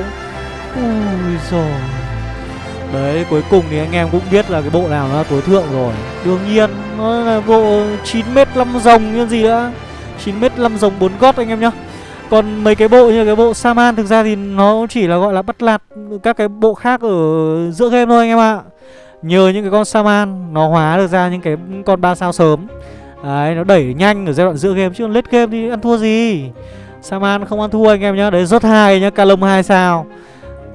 Ui rồi Đấy, cuối cùng thì anh em cũng biết là cái bộ nào nó là tối thượng rồi. Đương nhiên, nó là bộ 9m 5 rồng như gì đã 9m 5 rồng bốn gót anh em nhá còn mấy cái bộ như cái bộ Saman thực ra thì nó chỉ là gọi là bắt lạt các cái bộ khác ở giữa game thôi anh em ạ. Nhờ những cái con Saman nó hóa được ra những cái con ba sao sớm. Đấy, nó đẩy nhanh ở giai đoạn giữa game chứ late game thì ăn thua gì. Saman không ăn thua anh em nhá. Đấy rớt hai nhá, Calum 2 sao.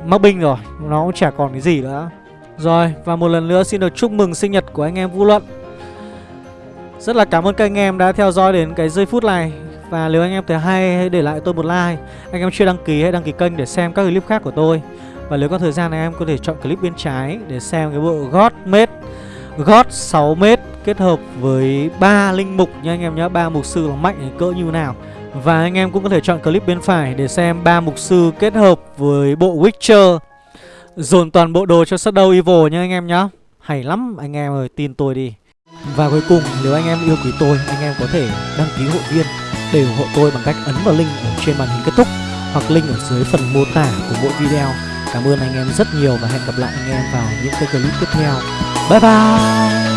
Mắc binh rồi, nó cũng chả còn cái gì nữa. Rồi, và một lần nữa xin được chúc mừng sinh nhật của anh em vũ Luận. Rất là cảm ơn các anh em đã theo dõi đến cái giây phút này. Và nếu anh em thấy hay, hãy để lại tôi một like. Anh em chưa đăng ký, hãy đăng ký kênh để xem các clip khác của tôi. Và nếu có thời gian anh em có thể chọn clip bên trái để xem cái bộ God Made, God 6m kết hợp với ba linh mục nha anh em nhé ba mục sư là mạnh cỡ như nào. Và anh em cũng có thể chọn clip bên phải để xem ba mục sư kết hợp với bộ Witcher. Dồn toàn bộ đồ cho Shadow Evil nha anh em nhé Hay lắm, anh em ơi, tin tôi đi. Và cuối cùng, nếu anh em yêu quý tôi, anh em có thể đăng ký hội viên để ủng hộ tôi bằng cách ấn vào link ở trên màn hình kết thúc hoặc link ở dưới phần mô tả của mỗi video. Cảm ơn anh em rất nhiều và hẹn gặp lại anh em vào những cái clip tiếp theo. Bye bye!